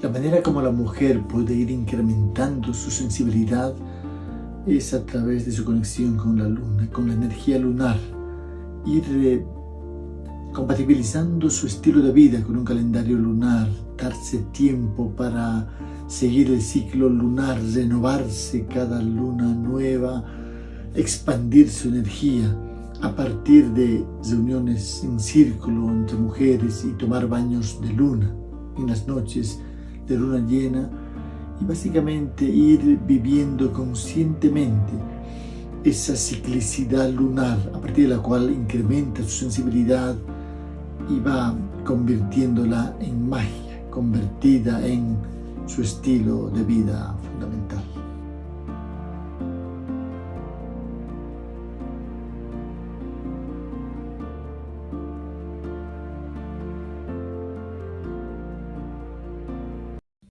La manera como la mujer puede ir incrementando su sensibilidad es a través de su conexión con la luna, con la energía lunar. Ir compatibilizando su estilo de vida con un calendario lunar, darse tiempo para seguir el ciclo lunar, renovarse cada luna nueva, expandir su energía a partir de reuniones en círculo entre mujeres y tomar baños de luna en las noches de luna llena y básicamente ir viviendo conscientemente esa ciclicidad lunar a partir de la cual incrementa su sensibilidad y va convirtiéndola en magia, convertida en su estilo de vida